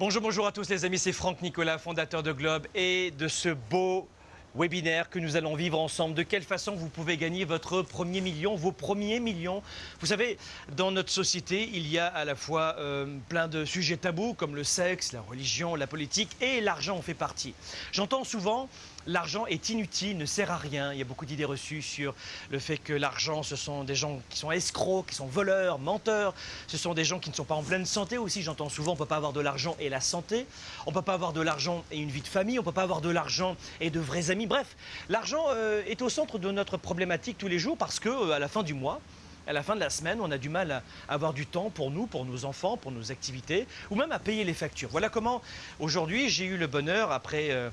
Bonjour, bonjour à tous les amis, c'est Franck Nicolas, fondateur de Globe et de ce beau webinaire que nous allons vivre ensemble. De quelle façon vous pouvez gagner votre premier million, vos premiers millions? Vous savez, dans notre société, il y a à la fois euh, plein de sujets tabous comme le sexe, la religion, la politique et l'argent en fait partie. J'entends souvent l'argent est inutile, ne sert à rien. Il y a beaucoup d'idées reçues sur le fait que l'argent, ce sont des gens qui sont escrocs, qui sont voleurs, menteurs. Ce sont des gens qui ne sont pas en pleine santé aussi. J'entends souvent, on ne peut pas avoir de l'argent et la santé. On ne peut pas avoir de l'argent et une vie de famille. On ne peut pas avoir de l'argent et de vrais amis. Bref, l'argent euh, est au centre de notre problématique tous les jours parce que euh, à la fin du mois, à la fin de la semaine, on a du mal à avoir du temps pour nous, pour nos enfants, pour nos activités, ou même à payer les factures. Voilà comment aujourd'hui j'ai eu le bonheur, après euh,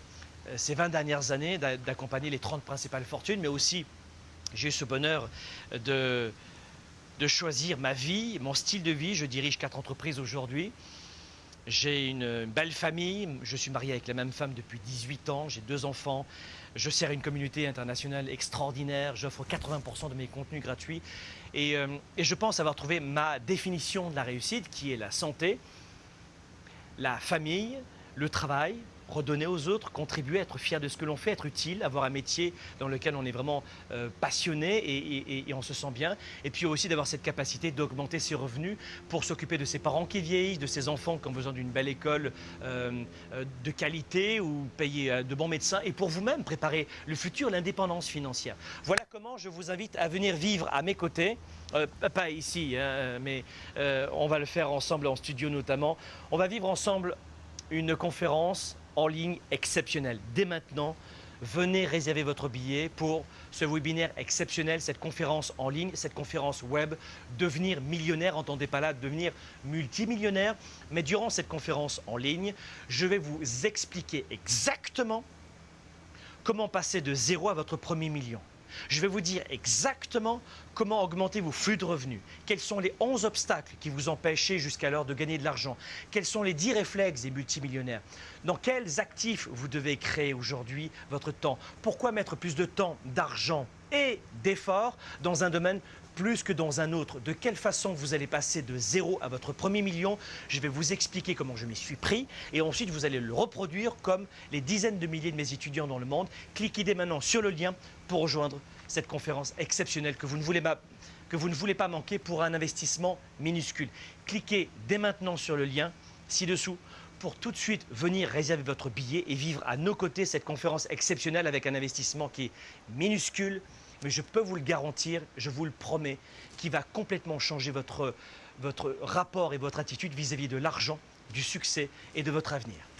ces 20 dernières années d'accompagner les 30 principales fortunes, mais aussi j'ai eu ce bonheur de, de choisir ma vie, mon style de vie. Je dirige quatre entreprises aujourd'hui. J'ai une belle famille, je suis marié avec la même femme depuis 18 ans, j'ai deux enfants, je sers une communauté internationale extraordinaire, j'offre 80% de mes contenus gratuits. Et, euh, et je pense avoir trouvé ma définition de la réussite qui est la santé, la famille, le travail, redonner aux autres, contribuer, être fier de ce que l'on fait, être utile, avoir un métier dans lequel on est vraiment euh, passionné et, on se sent bien. Et puis aussi d'avoir cette capacité d'augmenter ses revenus pour s'occuper de ses parents qui vieillissent, de ses enfants qui ont besoin d'une belle école euh, euh, de qualité ou payer de bons médecins et pour vous-même préparer le futur, l'indépendance financière. Voilà comment je vous invite à venir vivre à mes côtés. pas ici, hein, mais on va le faire ensemble en studio notamment. On va vivre ensemble une conférence en ligne exceptionnelle. Dès maintenant, venez réserver votre billet pour ce webinaire exceptionnel, cette conférence en ligne, cette conférence web, devenir millionnaire, entendez pas là, devenir multimillionnaire. Mais durant cette conférence en ligne, je vais vous expliquer exactement comment passer de zéro à votre premier million. Je vais vous dire exactement comment augmenter vos flux de revenus, quels sont les 11 obstacles qui vous empêchaient jusqu'alors de gagner de l'argent, quels sont les 10 réflexes des multimillionnaires, dans quels actifs vous devez créer aujourd'hui votre temps, pourquoi mettre plus de temps, d'argent et d'efforts dans un domaine plus que dans un autre. De quelle façon vous allez passer de zéro à votre premier million Je vais vous expliquer comment je m'y suis pris et ensuite vous allez le reproduire comme les dizaines de milliers de mes étudiants dans le monde. Cliquez dès maintenant sur le lien pour rejoindre cette conférence exceptionnelle que vous ne voulez pas, que vous ne voulez pas manquer pour un investissement minuscule. Cliquez dès maintenant sur le lien ci-dessous pour tout de suite venir réserver votre billet et vivre à nos côtés cette conférence exceptionnelle avec un investissement qui est minuscule, mais je peux vous le garantir, je vous le promets, qui va complètement changer votre, rapport et votre attitude vis-à-vis -vis de l'argent, du succès et de votre avenir.